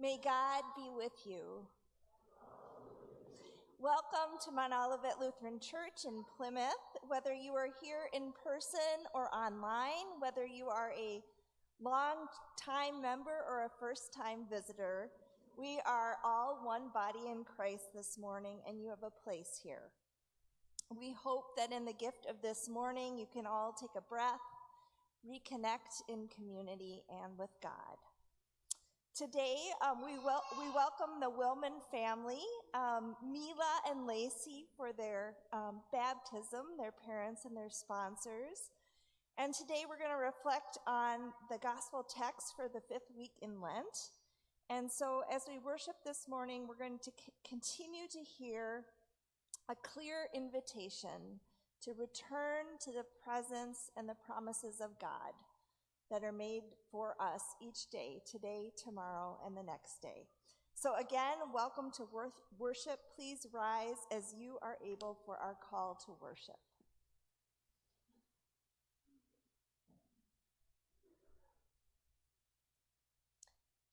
May God be with you. Welcome to Mount Olivet Lutheran Church in Plymouth. Whether you are here in person or online, whether you are a long-time member or a first-time visitor, we are all one body in Christ this morning, and you have a place here. We hope that in the gift of this morning, you can all take a breath, reconnect in community and with God. Today, um, we, wel we welcome the Willman family, um, Mila and Lacey, for their um, baptism, their parents and their sponsors. And today we're going to reflect on the gospel text for the fifth week in Lent. And so as we worship this morning, we're going to continue to hear a clear invitation to return to the presence and the promises of God that are made for us each day, today, tomorrow, and the next day. So again, welcome to worship. Please rise as you are able for our call to worship.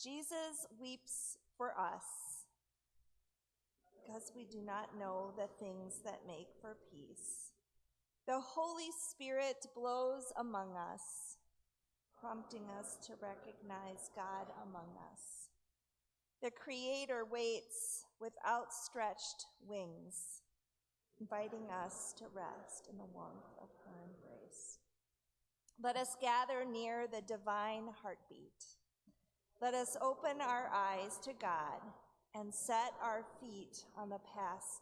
Jesus weeps for us because we do not know the things that make for peace. The Holy Spirit blows among us, prompting us to recognize God among us. The Creator waits with outstretched wings, inviting us to rest in the warmth of her embrace. Let us gather near the divine heartbeat. Let us open our eyes to God and set our feet on the path.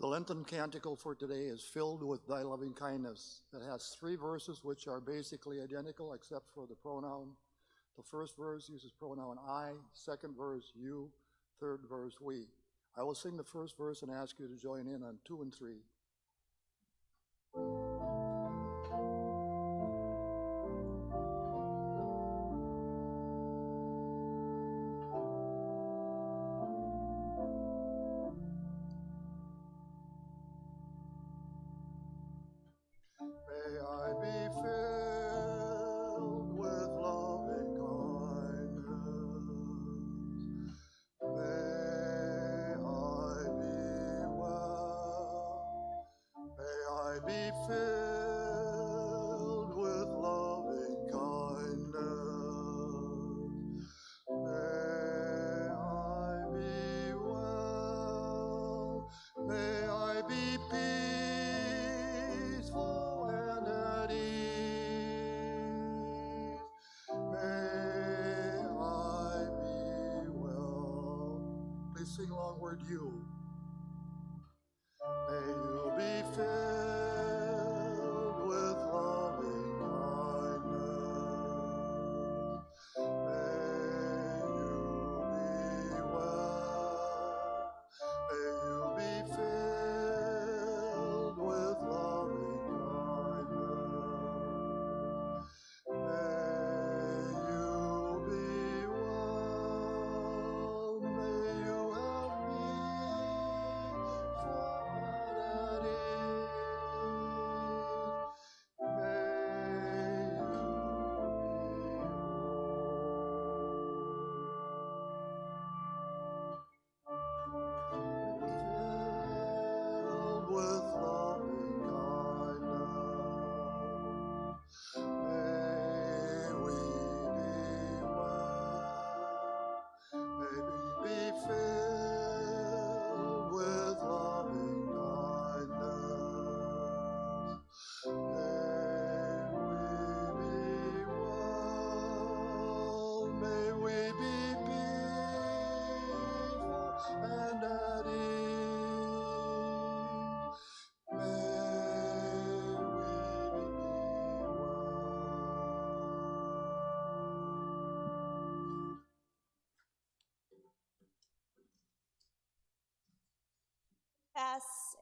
The Lenten canticle for today is filled with thy loving kindness. It has three verses which are basically identical except for the pronoun. The first verse uses pronoun I, second verse you, third verse we. I will sing the first verse and ask you to join in on two and three.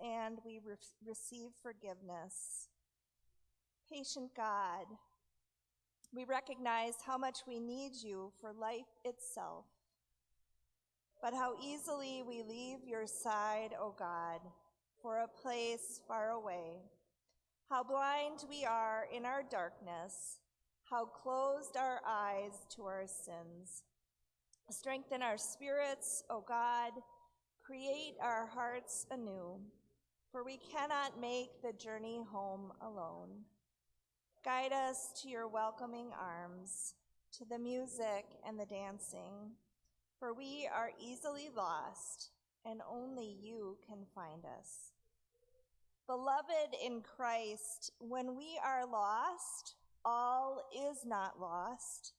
And we re receive forgiveness. Patient God, we recognize how much we need you for life itself, but how easily we leave your side, O oh God, for a place far away. How blind we are in our darkness, how closed our eyes to our sins. Strengthen our spirits, O God. Create our hearts anew, for we cannot make the journey home alone. Guide us to your welcoming arms, to the music and the dancing, for we are easily lost, and only you can find us. Beloved in Christ, when we are lost, all is not lost.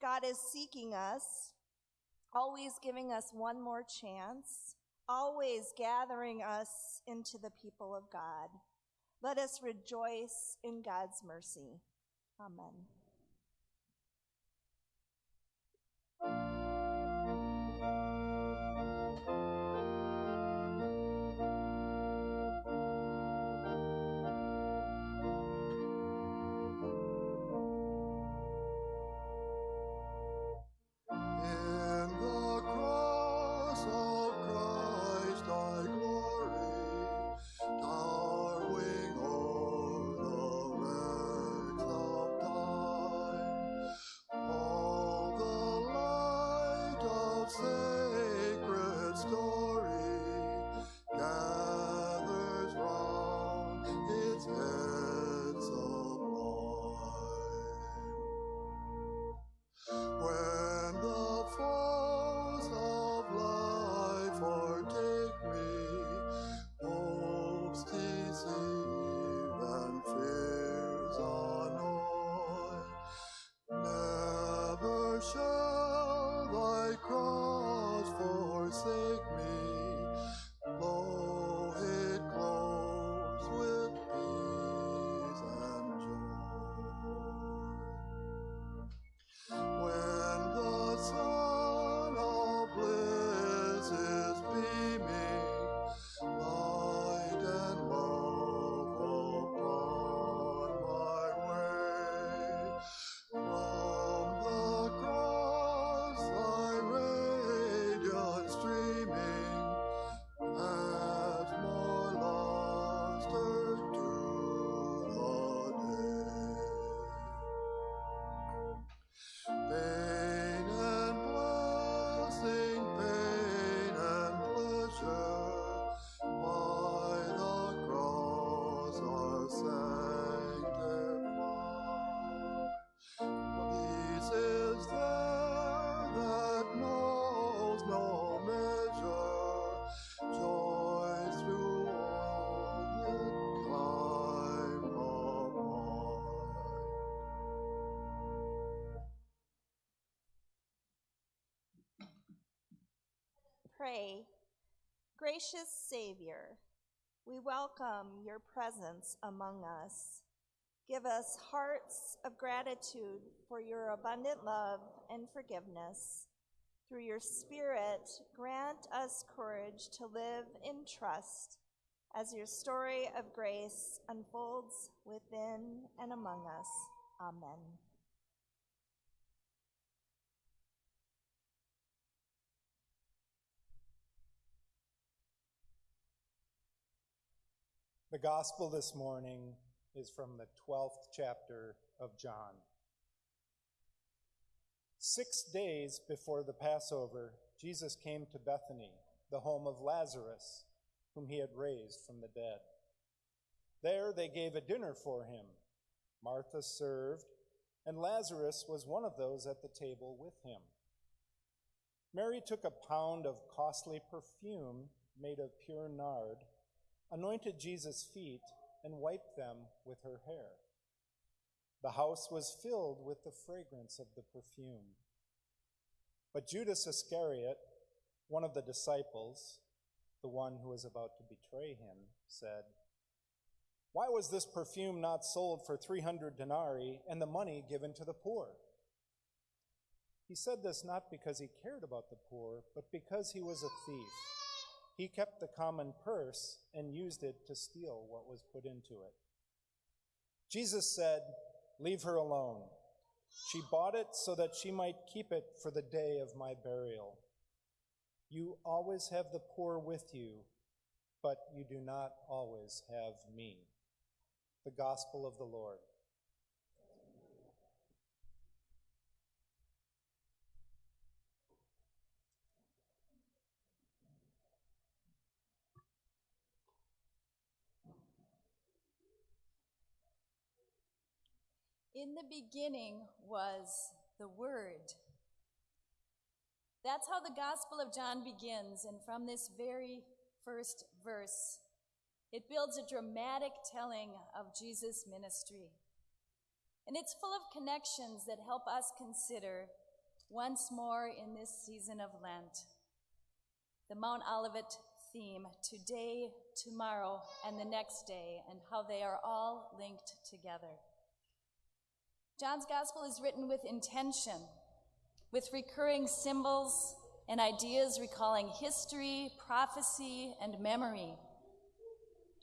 God is seeking us, always giving us one more chance, always gathering us into the people of God. Let us rejoice in God's mercy. Amen. Gracious Savior, we welcome your presence among us. Give us hearts of gratitude for your abundant love and forgiveness. Through your Spirit, grant us courage to live in trust as your story of grace unfolds within and among us. Amen. The gospel this morning is from the 12th chapter of John. Six days before the Passover, Jesus came to Bethany, the home of Lazarus, whom he had raised from the dead. There they gave a dinner for him. Martha served, and Lazarus was one of those at the table with him. Mary took a pound of costly perfume made of pure nard, anointed Jesus' feet, and wiped them with her hair. The house was filled with the fragrance of the perfume. But Judas Iscariot, one of the disciples, the one who was about to betray him, said, Why was this perfume not sold for 300 denarii and the money given to the poor? He said this not because he cared about the poor, but because he was a thief. He kept the common purse and used it to steal what was put into it. Jesus said, Leave her alone. She bought it so that she might keep it for the day of my burial. You always have the poor with you, but you do not always have me. The Gospel of the Lord. In the beginning was the Word. That's how the Gospel of John begins, and from this very first verse, it builds a dramatic telling of Jesus' ministry. And it's full of connections that help us consider once more in this season of Lent the Mount Olivet theme today, tomorrow, and the next day, and how they are all linked together. John's gospel is written with intention, with recurring symbols and ideas recalling history, prophecy, and memory.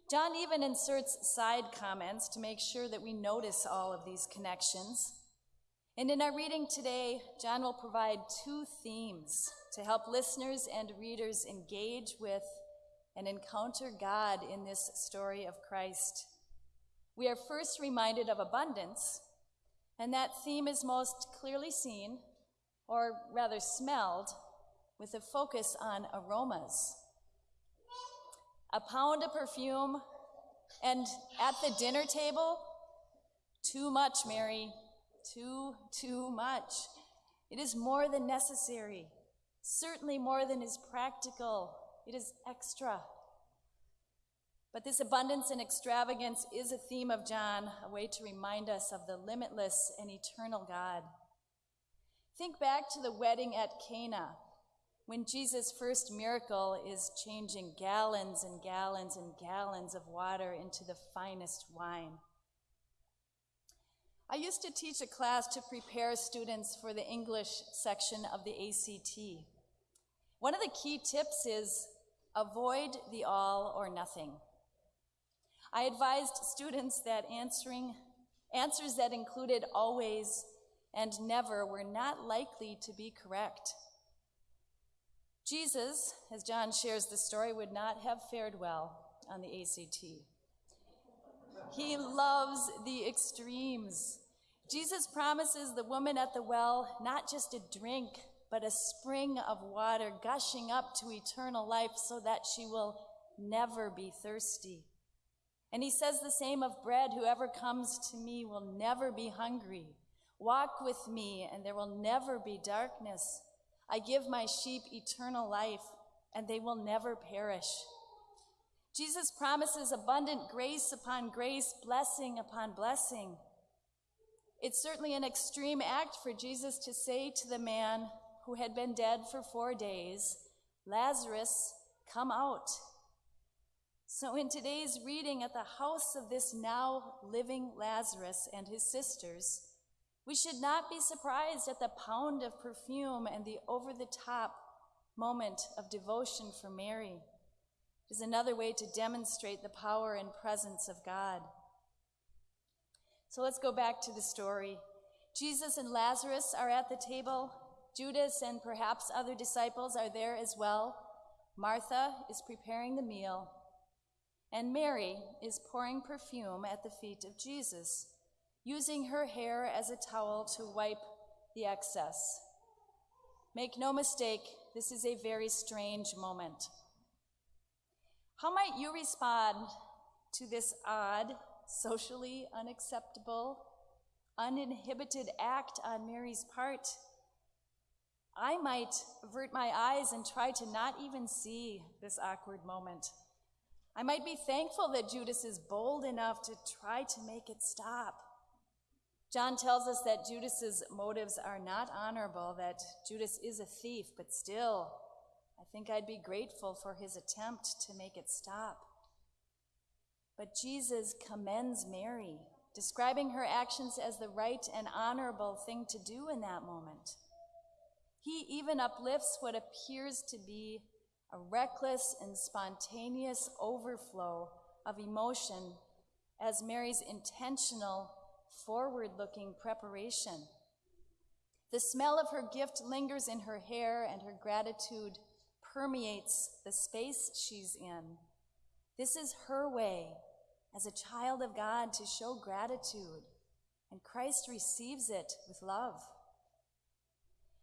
John even inserts side comments to make sure that we notice all of these connections. And in our reading today, John will provide two themes to help listeners and readers engage with and encounter God in this story of Christ. We are first reminded of abundance, and that theme is most clearly seen, or rather smelled, with a focus on aromas. A pound of perfume, and at the dinner table, too much, Mary, too, too much. It is more than necessary, certainly more than is practical. It is extra. But this abundance and extravagance is a theme of John, a way to remind us of the limitless and eternal God. Think back to the wedding at Cana, when Jesus' first miracle is changing gallons and gallons and gallons of water into the finest wine. I used to teach a class to prepare students for the English section of the ACT. One of the key tips is avoid the all or nothing. I advised students that answering answers that included always and never were not likely to be correct. Jesus, as John shares the story, would not have fared well on the ACT. He loves the extremes. Jesus promises the woman at the well not just a drink, but a spring of water gushing up to eternal life so that she will never be thirsty. And he says the same of bread whoever comes to me will never be hungry. Walk with me, and there will never be darkness. I give my sheep eternal life, and they will never perish. Jesus promises abundant grace upon grace, blessing upon blessing. It's certainly an extreme act for Jesus to say to the man who had been dead for four days, Lazarus, come out. So, in today's reading at the house of this now living Lazarus and his sisters, we should not be surprised at the pound of perfume and the over the top moment of devotion for Mary. It is another way to demonstrate the power and presence of God. So let's go back to the story. Jesus and Lazarus are at the table. Judas and perhaps other disciples are there as well. Martha is preparing the meal, and Mary is pouring perfume at the feet of Jesus using her hair as a towel to wipe the excess. Make no mistake, this is a very strange moment. How might you respond to this odd, socially unacceptable, uninhibited act on Mary's part? I might avert my eyes and try to not even see this awkward moment. I might be thankful that Judas is bold enough to try to make it stop. John tells us that Judas's motives are not honorable, that Judas is a thief, but still, I think I'd be grateful for his attempt to make it stop. But Jesus commends Mary, describing her actions as the right and honorable thing to do in that moment. He even uplifts what appears to be a reckless and spontaneous overflow of emotion as Mary's intentional forward looking preparation. The smell of her gift lingers in her hair, and her gratitude permeates the space she's in. This is her way as a child of God to show gratitude, and Christ receives it with love.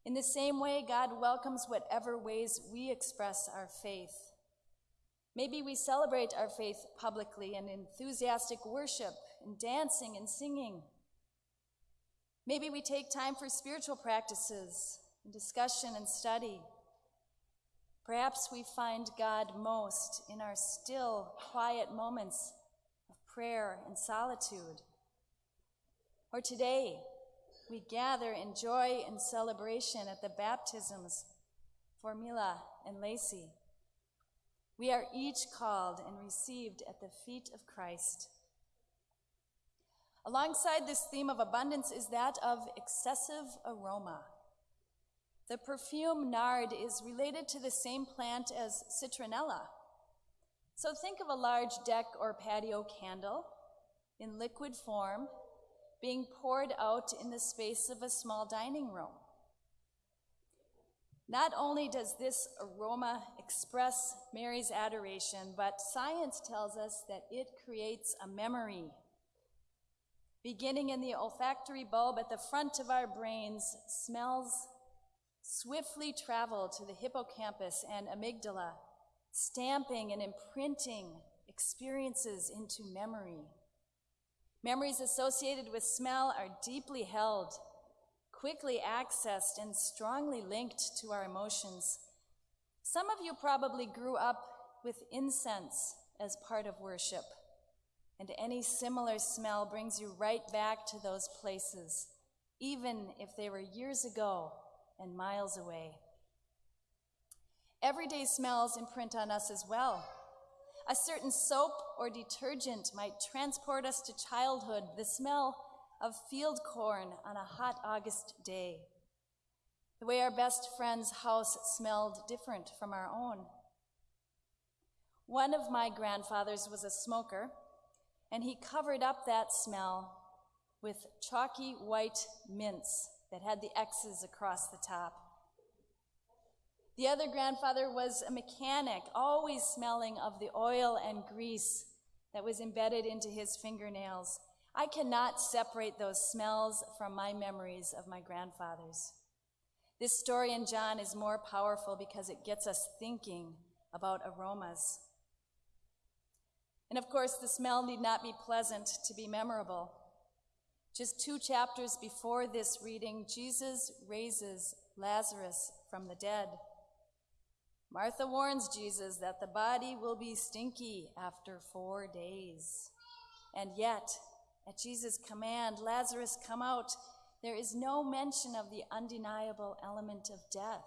In the same way, God welcomes whatever ways we express our faith. Maybe we celebrate our faith publicly in enthusiastic worship, and dancing and singing. Maybe we take time for spiritual practices, and discussion, and study. Perhaps we find God most in our still, quiet moments of prayer and solitude. Or today, we gather in joy and celebration at the baptisms for Mila and Lacey. We are each called and received at the feet of Christ. Alongside this theme of abundance is that of excessive aroma. The perfume nard is related to the same plant as citronella. So think of a large deck or patio candle in liquid form being poured out in the space of a small dining room. Not only does this aroma express Mary's adoration, but science tells us that it creates a memory. Beginning in the olfactory bulb at the front of our brains, smells swiftly travel to the hippocampus and amygdala, stamping and imprinting experiences into memory. Memories associated with smell are deeply held, quickly accessed, and strongly linked to our emotions. Some of you probably grew up with incense as part of worship, and any similar smell brings you right back to those places, even if they were years ago and miles away. Everyday smells imprint on us as well. A certain soap or detergent might transport us to childhood, the smell of field corn on a hot August day. The way our best friend's house smelled different from our own. One of my grandfathers was a smoker, and he covered up that smell with chalky white mints that had the X's across the top. The other grandfather was a mechanic, always smelling of the oil and grease that was embedded into his fingernails. I cannot separate those smells from my memories of my grandfathers. This story in John is more powerful because it gets us thinking about aromas. And of course, the smell need not be pleasant to be memorable. Just two chapters before this reading, Jesus raises Lazarus from the dead. Martha warns Jesus that the body will be stinky after four days. And yet, at Jesus' command, Lazarus, come out, there is no mention of the undeniable element of death.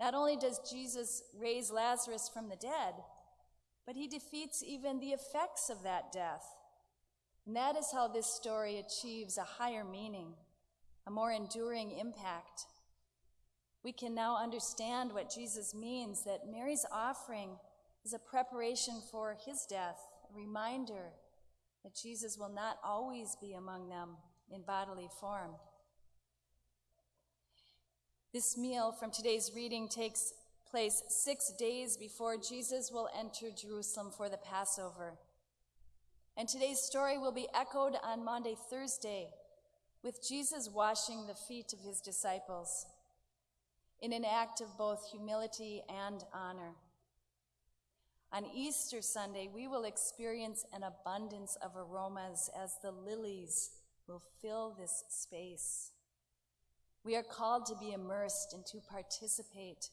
Not only does Jesus raise Lazarus from the dead, but he defeats even the effects of that death. And that is how this story achieves a higher meaning, a more enduring impact. We can now understand what Jesus means that Mary's offering is a preparation for his death, a reminder that Jesus will not always be among them in bodily form. This meal from today's reading takes place six days before Jesus will enter Jerusalem for the Passover. And today's story will be echoed on Maundy, Thursday, with Jesus washing the feet of his disciples in an act of both humility and honor. On Easter Sunday, we will experience an abundance of aromas as the lilies will fill this space. We are called to be immersed and to participate.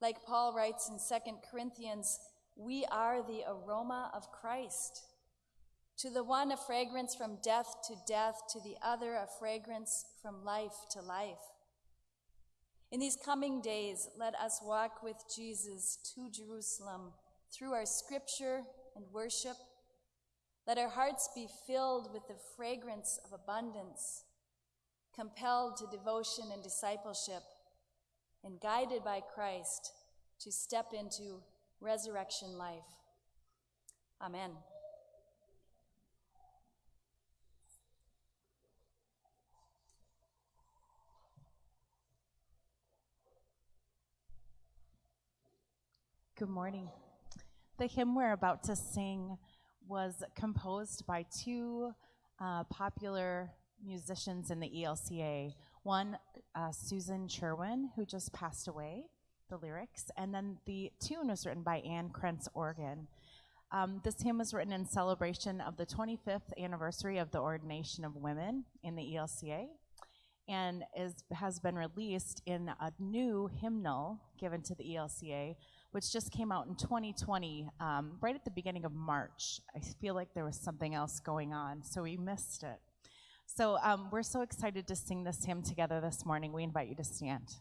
Like Paul writes in 2 Corinthians, we are the aroma of Christ. To the one, a fragrance from death to death, to the other, a fragrance from life to life. In these coming days, let us walk with Jesus to Jerusalem through our scripture and worship. Let our hearts be filled with the fragrance of abundance, compelled to devotion and discipleship, and guided by Christ to step into resurrection life. Amen. Good morning. The hymn we're about to sing was composed by two uh, popular musicians in the ELCA. One, uh, Susan Cherwien, who just passed away, the lyrics, and then the tune was written by Anne Krentz Organ. Um, this hymn was written in celebration of the 25th anniversary of the ordination of women in the ELCA and is, has been released in a new hymnal given to the ELCA, which just came out in 2020, um, right at the beginning of March. I feel like there was something else going on, so we missed it. So um, we're so excited to sing this hymn together this morning. We invite you to stand.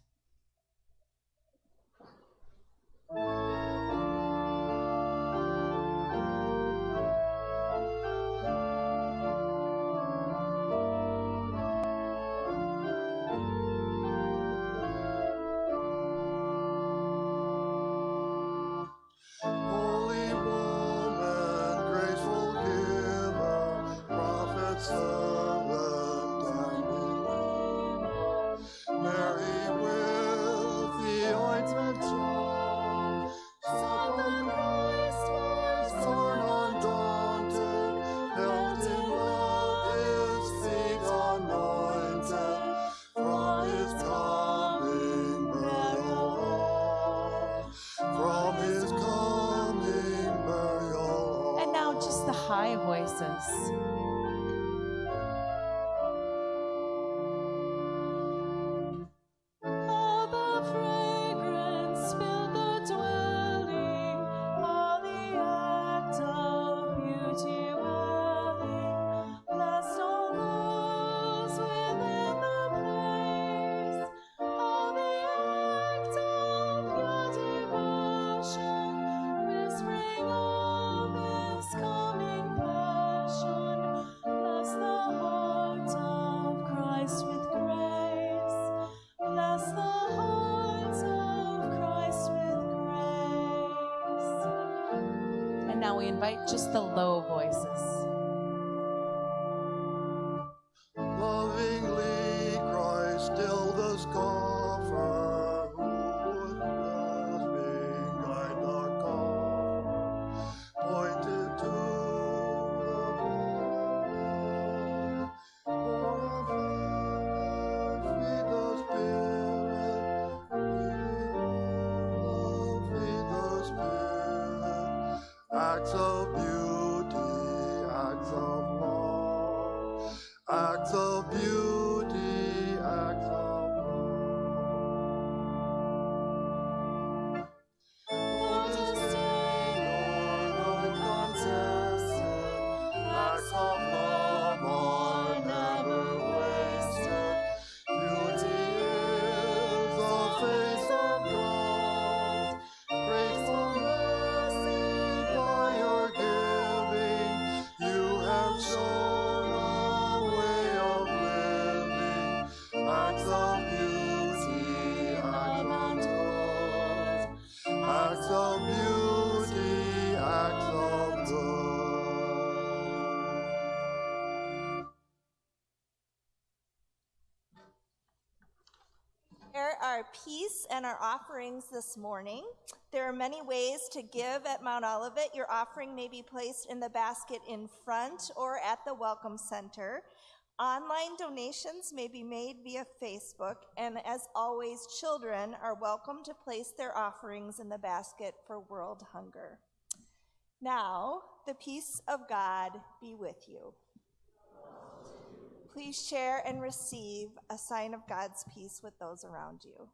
Invite just the low voices. Acts offerings this morning. There are many ways to give at Mount Olivet. Your offering may be placed in the basket in front or at the Welcome Center. Online donations may be made via Facebook, and as always, children are welcome to place their offerings in the basket for world hunger. Now, the peace of God be with you. Please share and receive a sign of God's peace with those around you.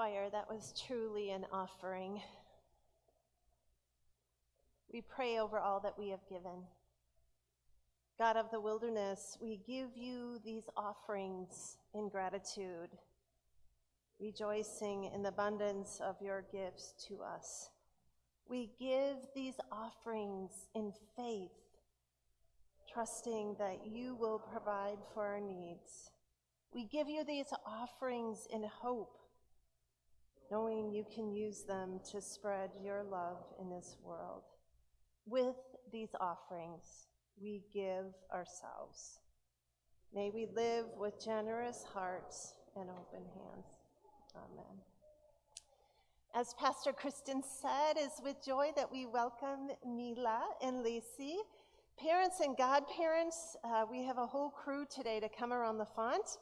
Choir, that was truly an offering. We pray over all that we have given. God of the wilderness, we give you these offerings in gratitude, rejoicing in the abundance of your gifts to us. We give these offerings in faith, trusting that you will provide for our needs. We give you these offerings in hope, knowing you can use them to spread your love in this world. With these offerings, we give ourselves. May we live with generous hearts and open hands. Amen. As Pastor Kristen said, it's with joy that we welcome Mila and Lacey. Parents and godparents, uh, we have a whole crew today to come around the font.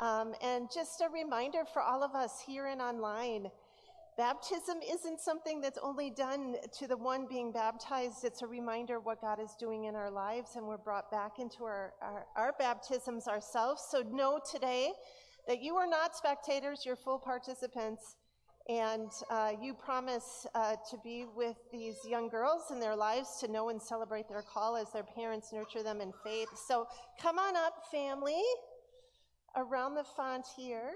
Um, and just a reminder for all of us here and online baptism isn't something that's only done to the one being baptized, it's a reminder what God is doing in our lives, and we're brought back into our, our, our baptisms ourselves. So know today that you are not spectators, you're full participants. And uh, you promise uh, to be with these young girls in their lives to know and celebrate their call as their parents nurture them in faith. So come on up, family around the font here.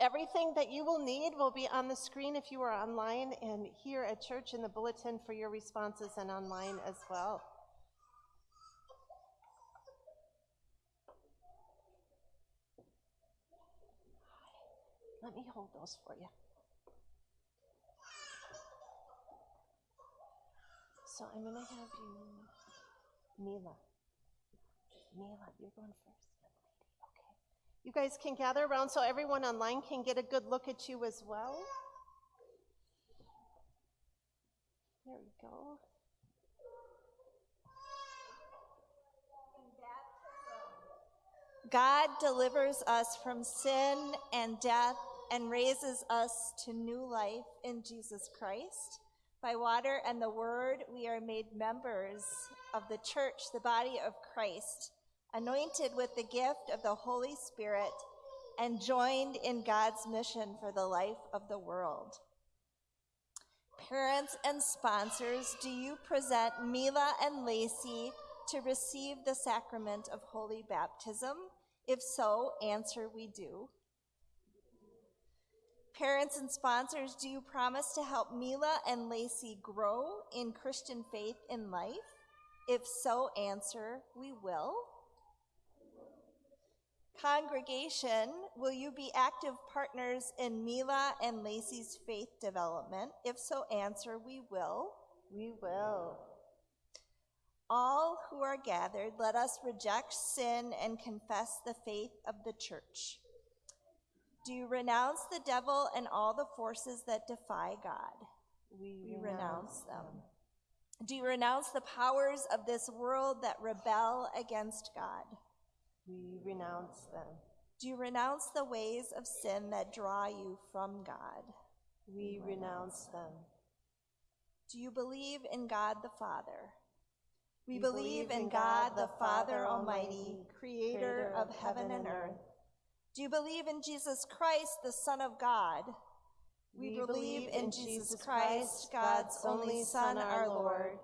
Everything that you will need will be on the screen if you are online and here at church in the bulletin for your responses and online as well. Let me hold those for you. So I'm going to have you, Mila. Mila, you're going first. You guys can gather around so everyone online can get a good look at you as well. There we go. God delivers us from sin and death and raises us to new life in Jesus Christ. By water and the word, we are made members of the church, the body of Christ, anointed with the gift of the Holy Spirit, and joined in God's mission for the life of the world. Parents and sponsors, do you present Mila and Lacey to receive the sacrament of holy baptism? If so, answer we do. Parents and sponsors, do you promise to help Mila and Lacey grow in Christian faith in life? If so, answer we will. Congregation, will you be active partners in Mila and Lacey's faith development? If so, answer we will. We will. All who are gathered, let us reject sin and confess the faith of the church. Do you renounce the devil and all the forces that defy God? We, We renounce them. Do you renounce the powers of this world that rebel against God? We renounce them. Do you renounce the ways of sin that draw you from God? We renounce them. Do you believe in God the Father? We, We believe in God the Father Almighty, creator of heaven and earth. Do you believe in Jesus Christ, the Son of God? We, believe in Jesus Christ, God's only Son, our Lord,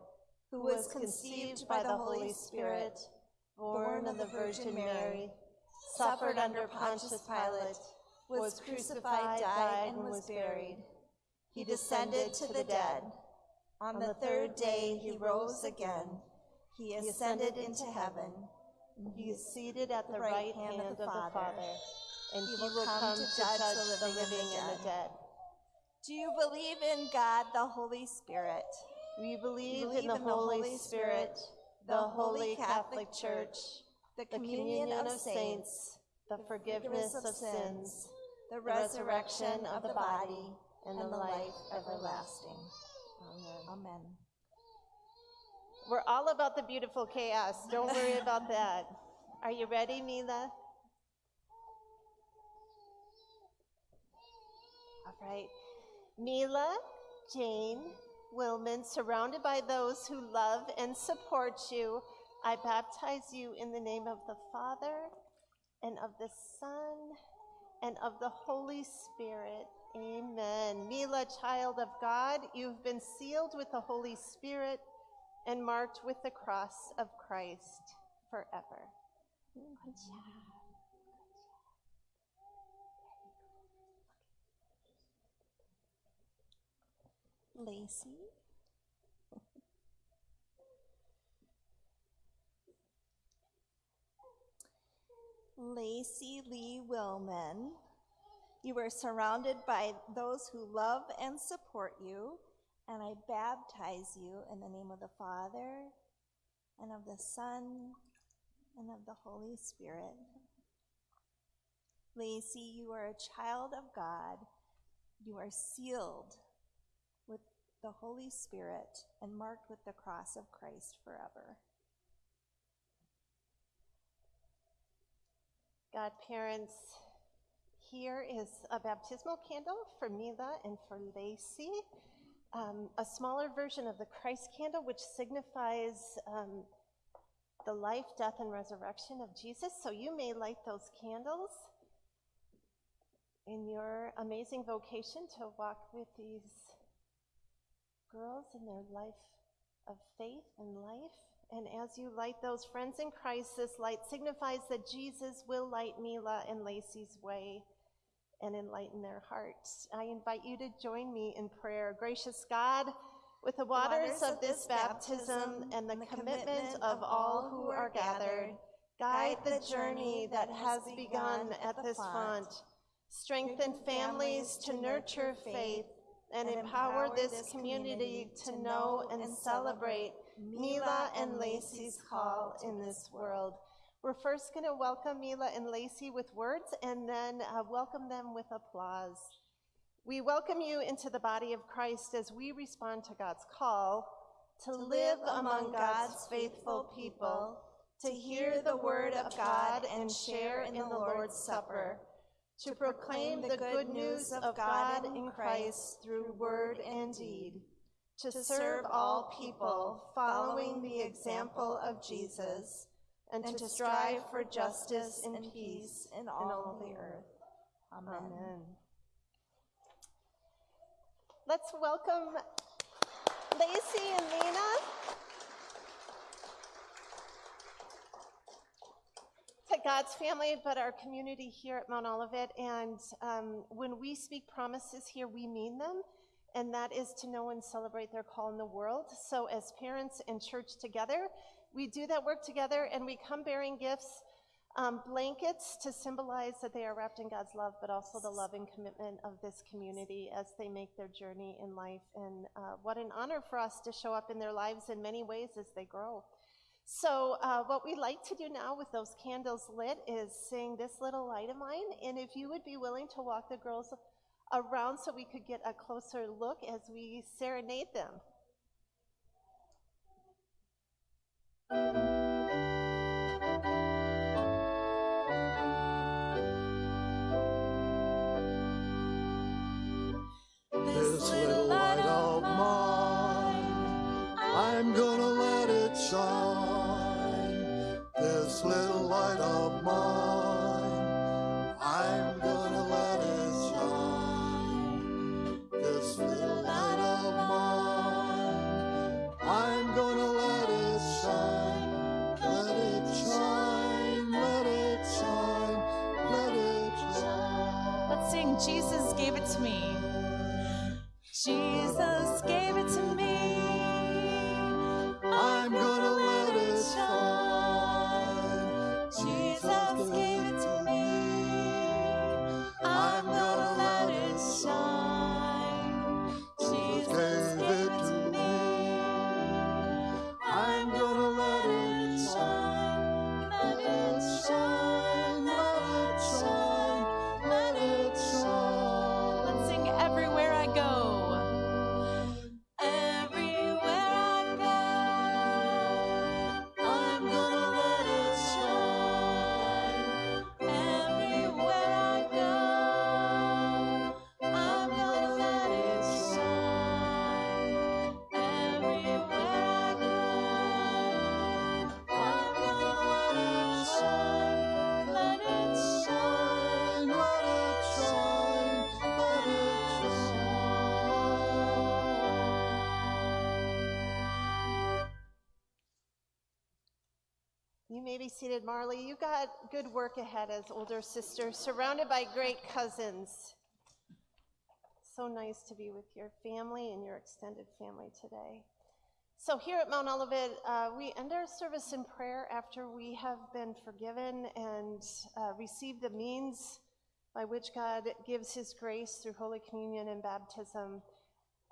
who was conceived by the Holy Spirit, born of the Virgin Mary, suffered under Pontius Pilate, was crucified, died, and was buried. He descended to the dead. On the third day, he rose again. He ascended into heaven. He is seated at the right hand of the Father, and he will come to judge the living and the dead. Do you believe in God, the Holy Spirit? We believe believe in the in the Holy Holy Spirit, the Holy Catholic Church, the communion of saints, the forgiveness of sins, the resurrection of the body, and the life everlasting. Amen. Amen. We're all about the beautiful chaos. Don't worry about that. Are you ready, Mila? All right. Mila, Jane, Wilman, surrounded by those who love and support you, I baptize you in the name of the Father and of the Son and of the Holy Spirit. Amen. Mila, child of God, you've been sealed with the Holy Spirit and marked with the cross of Christ forever. Good job. Lacey. Lacey Lee Willman. You are surrounded by those who love and support you, and I baptize you in the name of the Father, and of the Son, and of the Holy Spirit. Lacey, you are a child of God. You are sealed the Holy Spirit and marked with the cross of Christ forever. Godparents, here is a baptismal candle for Mila and for Lacey. Um, a smaller version of the Christ candle, which signifies um, the life, death, and resurrection of Jesus. So you may light those candles in your amazing vocation to walk with these girls in their life of faith and life. And as you light those friends in Christ, this light signifies that Jesus will light Mila and Lacey's way and enlighten their hearts. I invite you to join me in prayer. Gracious God, with the waters of this baptism and the commitment of all who are gathered, guide the journey that has begun at this font. Strengthen families to nurture faith and empower this community to know and celebrate Mila and Lacey's call in this world. We're first going to welcome Mila and Lacey with words and then uh, welcome them with applause. We welcome you into the body of Christ as we respond to God's call to live among God's faithful people, to hear the word of God and share in the Lord's Supper, to proclaim the good news of God in Christ through word and deed to serve all people, following the example of Jesus, and to strive for justice and peace in all the earth. Amen. Let's welcome Lacey and Lena. To God's family, but our community here at Mount Olivet. And um, when we speak promises here, we mean them and that is to know and celebrate their call in the world. So, as parents and church together, we do that work together and we come bearing gifts, um, blankets to symbolize that they are wrapped in God's love, but also the love and commitment of this community as they make their journey in life. And uh, what an honor for us to show up in their lives in many ways as they grow. So, uh, what we'd like to do now with those candles lit is sing this little light of mine. And if you would be willing to walk the girls around so we could get a closer look as we serenade them. Seated, Marley. You got good work ahead as older sister, surrounded by great cousins. So nice to be with your family and your extended family today. So, here at Mount Olivet, uh, we end our service in prayer after we have been forgiven and uh, received the means by which God gives His grace through Holy Communion and baptism.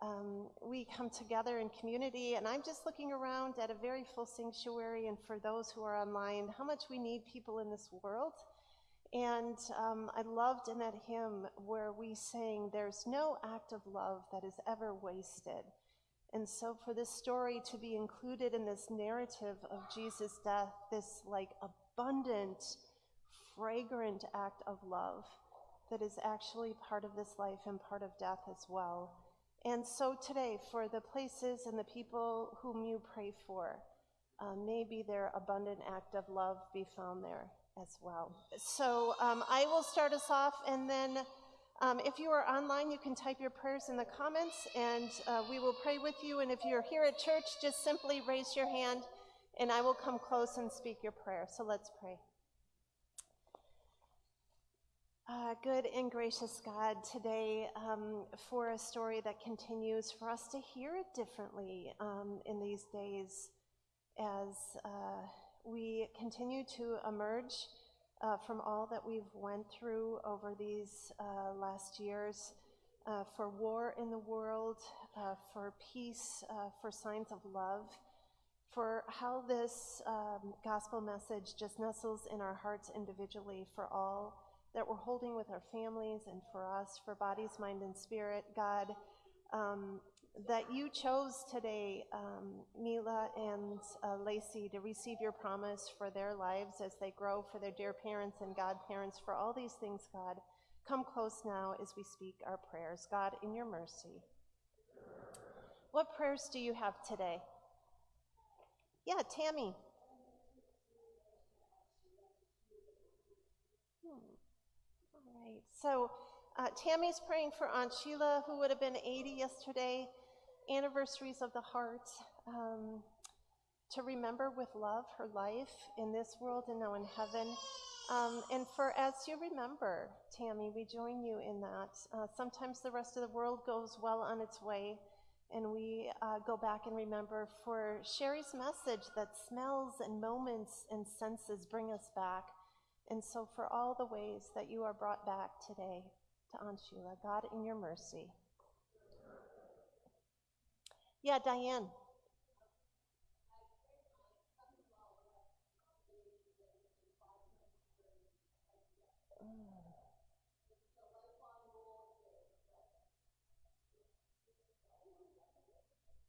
Um, we come together in community, and I'm just looking around at a very full sanctuary, and for those who are online, how much we need people in this world. And um, I loved in that hymn where we sang, There's no act of love that is ever wasted. And so, for this story to be included in this narrative of Jesus' death, this like abundant, fragrant act of love that is actually part of this life and part of death as well. And so, today, for the places and the people whom you pray for, uh, maybe their abundant act of love be found there as well. So, um, I will start us off and then. Um, if you are online, you can type your prayers in the comments and uh, we will pray with you. And if you're here at church, just simply raise your hand and I will come close and speak your prayer. So let's pray. Uh, good and gracious God, today um, for a story that continues for us to hear it differently um, in these days as uh, we continue to emerge uh, from all that we've went through over these uh, last years, uh, for war in the world, uh, for peace, for signs of love, for how this um, gospel message just nestles in our hearts individually for all that we're holding with our families and for us, for bodies, mind, and spirit. God, um, that you chose today, um, Mila and uh, Lacey, to receive your promise for their lives as they grow, for their dear parents and godparents, for all these things, God. Come close now as we speak our prayers. God, in your mercy. What prayers do you have today? Yeah, Tammy. Hmm. All So, uh, Tammy's praying for Aunt Sheila, who would have been 80 yesterday anniversaries of the heart, um, to remember with love her life in this world and now in heaven. Um, and for as you remember, Tammy, we join you in that. Uh, sometimes the rest of the world goes well on its way, and we uh, go back and remember for Sherry's message that smells and moments and senses bring us back. And so, for all the ways that you are brought back today to Aunt Sheila, God, in your mercy. Yeah, Diane.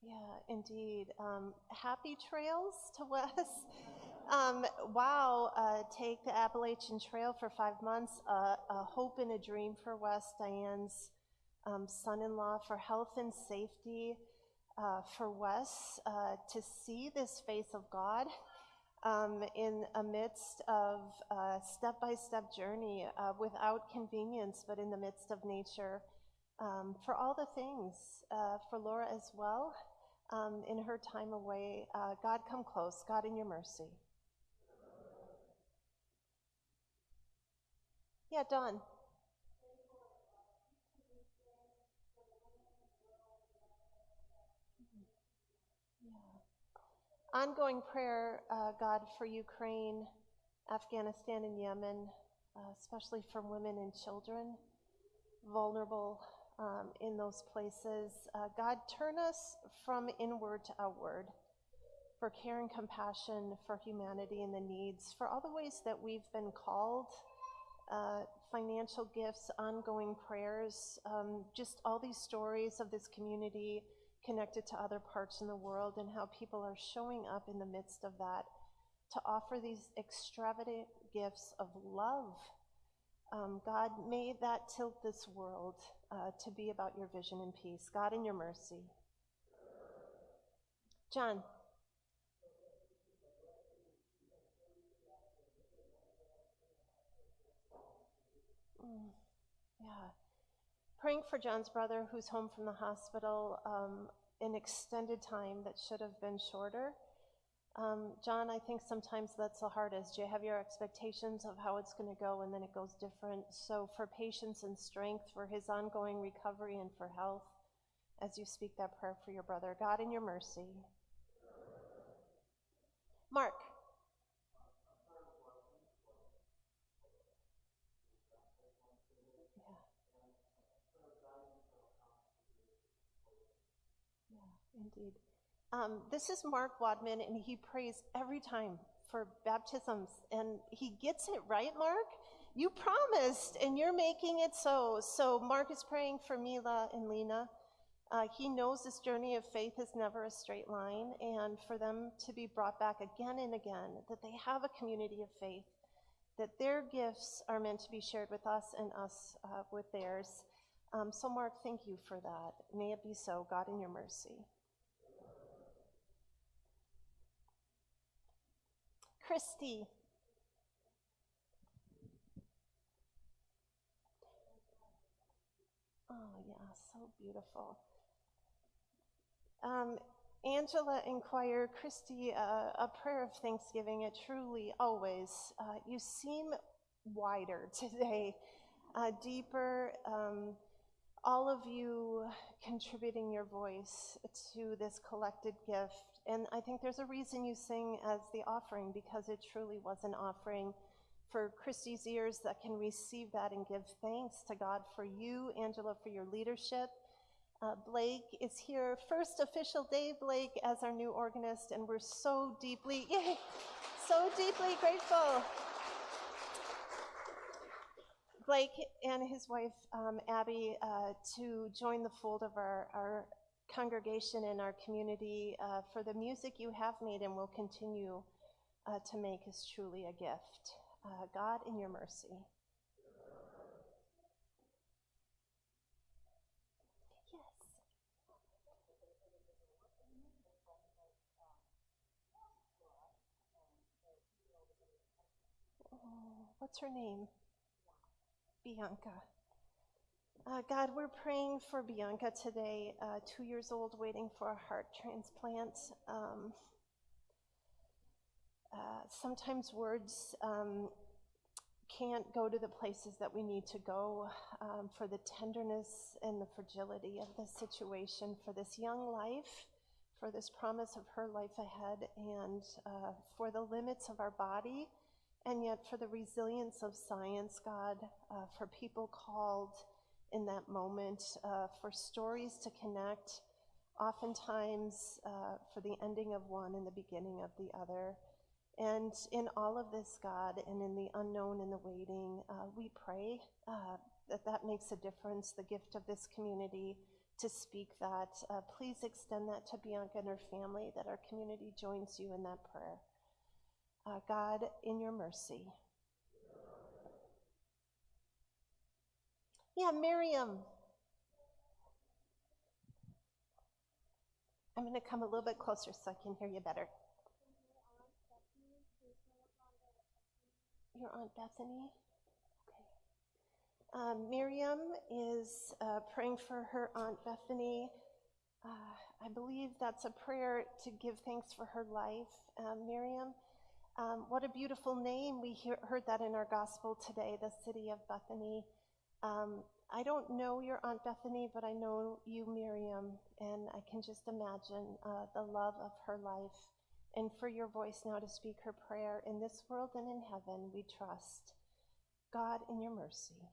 Yeah, indeed. Um, happy trails to Wes. Um, wow, uh, take the Appalachian Trail for five months. Uh, a hope and a dream for Wes, Diane's um, son in law, for health and safety uh, for Wes to see this face of God um, in amidst of a step-by-step journey uh, without convenience, but in the midst of nature. Um, for all the things, uh, for Laura as well, um, in her time away. Uh, God, come close. God, in your mercy. Yeah, Don. ongoing prayer, uh, God, for Ukraine, Afghanistan, and Yemen, uh, especially for women and children, vulnerable um, in those places. Uh, God, turn us from inward to outward for care and compassion for humanity and the needs, for all the ways that we've been called, uh, financial gifts, ongoing prayers, um, just all these stories of this community connected to other parts in the world and how people are showing up in the midst of that to offer these extravagant gifts of love. Um, God, may that tilt this world uh, to be about your vision and peace. God, in your mercy. John. Mm, yeah praying for John's brother who's home from the hospital, um, an extended time that should have been shorter. Um, John, I think sometimes that's the hardest. You have your expectations of how it's going to go, and then it goes different. So, for patience and strength, for his ongoing recovery, and for health, as you speak that prayer for your brother, God, in your mercy. Mark. Yeah. Yeah, indeed. Um, this is Mark Wadman, and he prays every time for baptisms, and he gets it right, Mark. You promised, and you're making it so. So, Mark is praying for Mila and Lena. Uh, he knows this journey of faith is never a straight line, and for them to be brought back again and again, that they have a community of faith, that their gifts are meant to be shared with us and us uh, with theirs. Um, so, Mark, thank you for that. May it be so, God, in your mercy. Christy. Oh, yeah, so beautiful. Um, Angela inquired, Christy, uh, a prayer of thanksgiving. It truly always, uh, you seem wider today, uh, deeper. Um, all of you contributing your voice to this collected gift. And I think there's a reason you sing as the offering because it truly was an offering for Christy's ears that can receive that and give thanks to God for you, Angela, for your leadership. Uh, Blake is here, first official day, Blake, as our new organist, and we're so deeply, yay, so deeply grateful. Blake and his wife, um, Abby, uh, to join the fold of our, our congregation and our community uh, for the music you have made and will continue uh, to make is truly a gift. Uh, God, in your mercy. Yes. Oh, what's her name? Bianca. Uh, God, we're praying for Bianca today, uh, two years old, waiting for a heart transplant. Um, uh, sometimes words um, can't go to the places that we need to go um, for the tenderness and the fragility of this situation, for this young life, for this promise of her life ahead, and uh, for the limits of our body, and yet for the resilience of science, God, uh, for people called in that moment, uh, for stories to connect, oftentimes uh, for the ending of one and the beginning of the other. And in all of this, God, and in the unknown and the waiting, uh, we pray uh, that that makes a difference, the gift of this community to speak that. Uh, please extend that to Bianca and her family, that our community joins you in that prayer. Uh, God, in your mercy. Yeah, Miriam. I'm going to come a little bit closer so I can hear you better. Your Aunt Bethany? Okay. Um, Miriam is uh, praying for her Aunt Bethany. Uh, I believe that's a prayer to give thanks for her life. Um, Miriam, um, what a beautiful name. We hear, heard that in our gospel today, the city of Bethany. Um, I don't know your Aunt Bethany, but I know you, Miriam, and I can just imagine uh, the love of her life. And for your voice now to speak her prayer in this world and in heaven, we trust. God, in your mercy.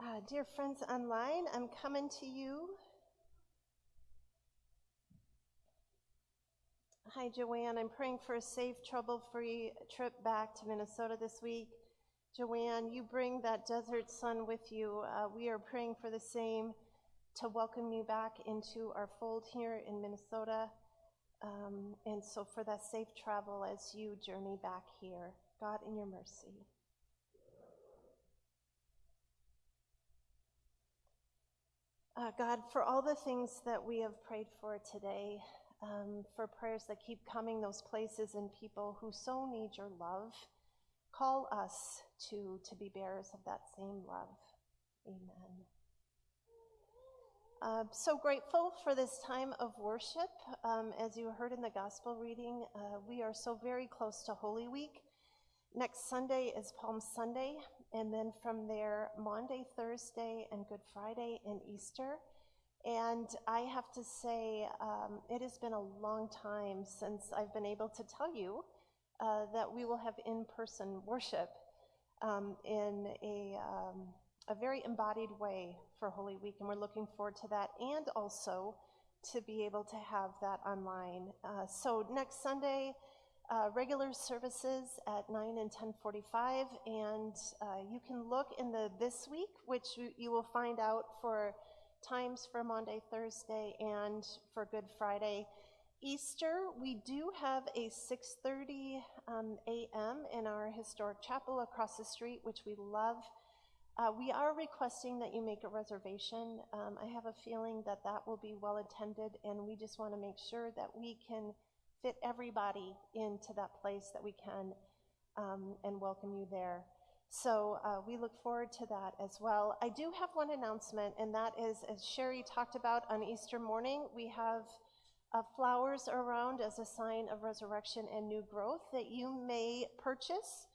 Uh, dear friends online, I'm coming to you Hi, Joanne. I'm praying for a safe, trouble free trip back to Minnesota this week. Joanne, you bring that desert sun with you. Uh, we are praying for the same to welcome you back into our fold here in Minnesota. Um, and so for that safe travel as you journey back here. God, in your mercy. Uh, God, for all the things that we have prayed for today, um, for prayers that keep coming, those places and people who so need your love. Call us to, to be bearers of that same love. Amen. Uh, so grateful for this time of worship. Um, as you heard in the gospel reading, uh, we are so very close to Holy Week. Next Sunday is Palm Sunday, and then from there, Maundy, Thursday, and Good Friday and Easter. And I have to say, um, it has been a long time since I've been able to tell you uh, that we will have in person worship um, in a, um, a very embodied way for Holy Week. And we're looking forward to that and also to be able to have that online. Uh, so next Sunday, uh, regular services at 9 and 10:45, and uh, you can look in the this week, which you will find out for times for Maundy, Thursday, and for Good Friday. Easter, we do have a 6:30 um, a.m. in our historic chapel across the street, which we love. Uh, we are requesting that you make a reservation. Um, I have a feeling that that will be well attended, and we just want to make sure that we can fit everybody into that place that we can um, and welcome you there. So uh, we look forward to that as well. I do have one announcement, and that is, as Sherry talked about on Easter morning, we have uh, flowers around as a sign of resurrection and new growth that you may purchase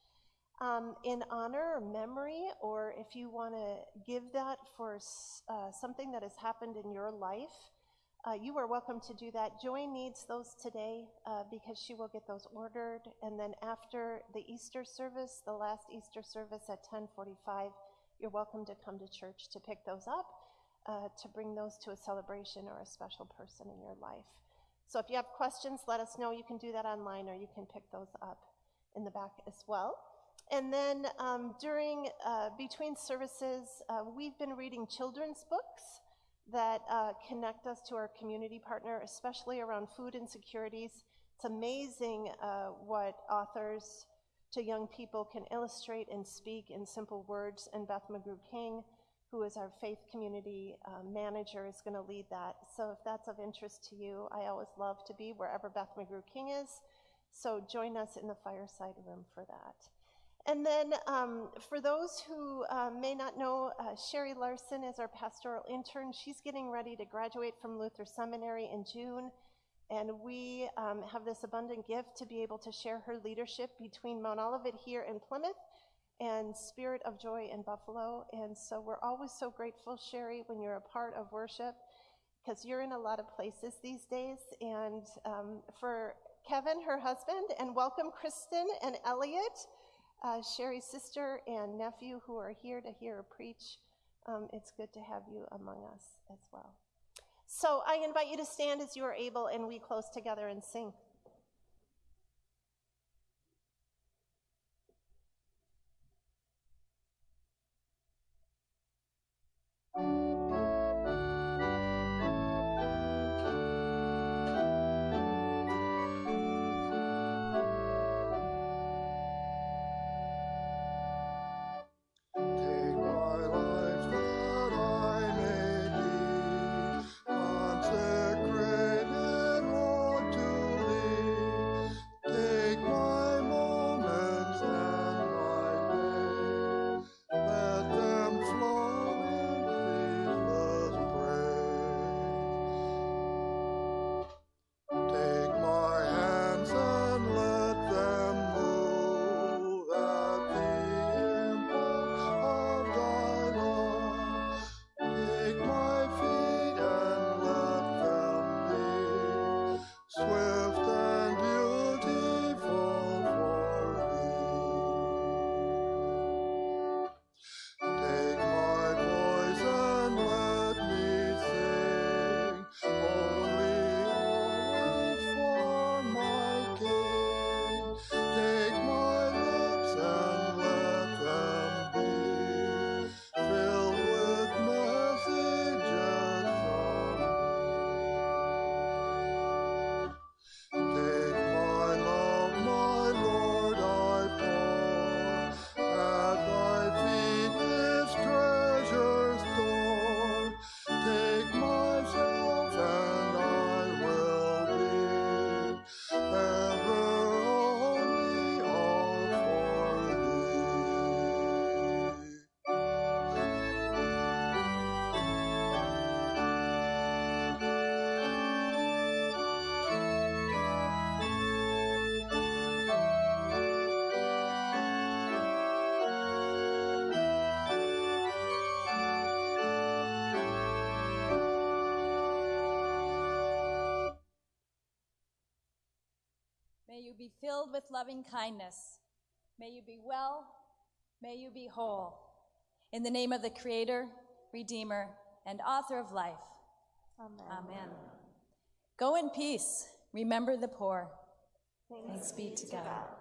um, in honor or memory, or if you want to give that for uh, something that has happened in your life. Uh, you are welcome to do that. Joy needs those today uh, because she will get those ordered. And then after the Easter service, the last Easter service at 1045, you're welcome to come to church to pick those up, uh, to bring those to a celebration or a special person in your life. So if you have questions, let us know. You can do that online or you can pick those up in the back as well. And then um, during, uh, between services, uh, we've been reading children's books that uh, connect us to our community partner, especially around food insecurities. It's amazing uh, what authors to young people can illustrate and speak in simple words. And Beth McGrew King, who is our faith community uh, manager, is going to lead that. So if that's of interest to you, I always love to be wherever Beth McGrew King is. So join us in the fireside room for that. And then um, for those who uh, may not know, uh, Sherry Larson is our pastoral intern. She's getting ready to graduate from Luther Seminary in June. And we um, have this abundant gift to be able to share her leadership between Mount Olivet here in Plymouth and Spirit of Joy in Buffalo. And so we're always so grateful, Sherry, when you're a part of worship, because you're in a lot of places these days. And um, for Kevin, her husband, and welcome Kristen and Elliot uh, Sherry's sister and nephew who are here to hear her preach. Um, it's good to have you among us as well. So I invite you to stand as you are able and we close together and sing. Be filled with loving kindness. May you be well. May you be whole. In the name of the Creator, Redeemer, and Author of life. Amen. Amen. Go in peace. Remember the poor. Thanks be to God.